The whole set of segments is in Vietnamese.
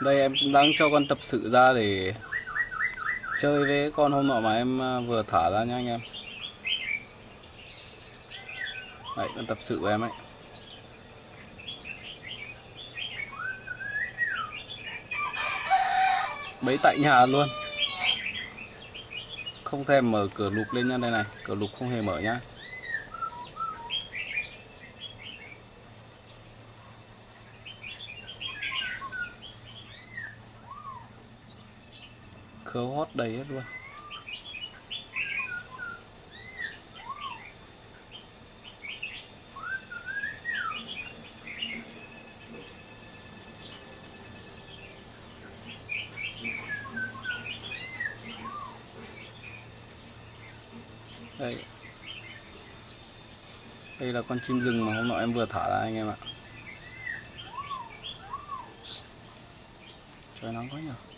Đây em đang cho con tập sự ra để chơi với con hôm nọ mà em à, vừa thả ra nha anh em. Đấy, con tập sự của em ấy. Bấy tại nhà luôn. Không thèm mở cửa lục lên nha đây này, cửa lục không hề mở nhá. Khớ hót đầy hết luôn. Đây. Đây là con chim rừng mà hôm nọ em vừa thả ra anh em ạ. Trời nắng quá nhỉ.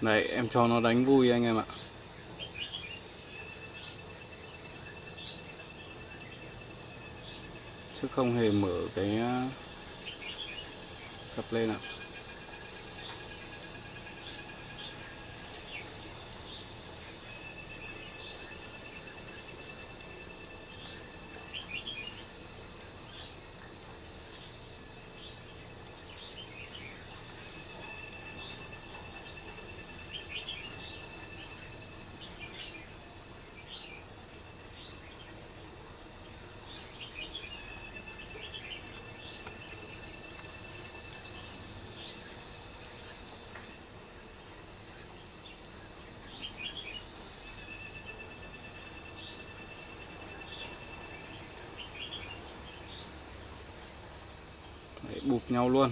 Đấy em cho nó đánh vui anh em ạ. Chứ không hề mở cái uh, sập lên ạ. Đấy, bụp nhau luôn.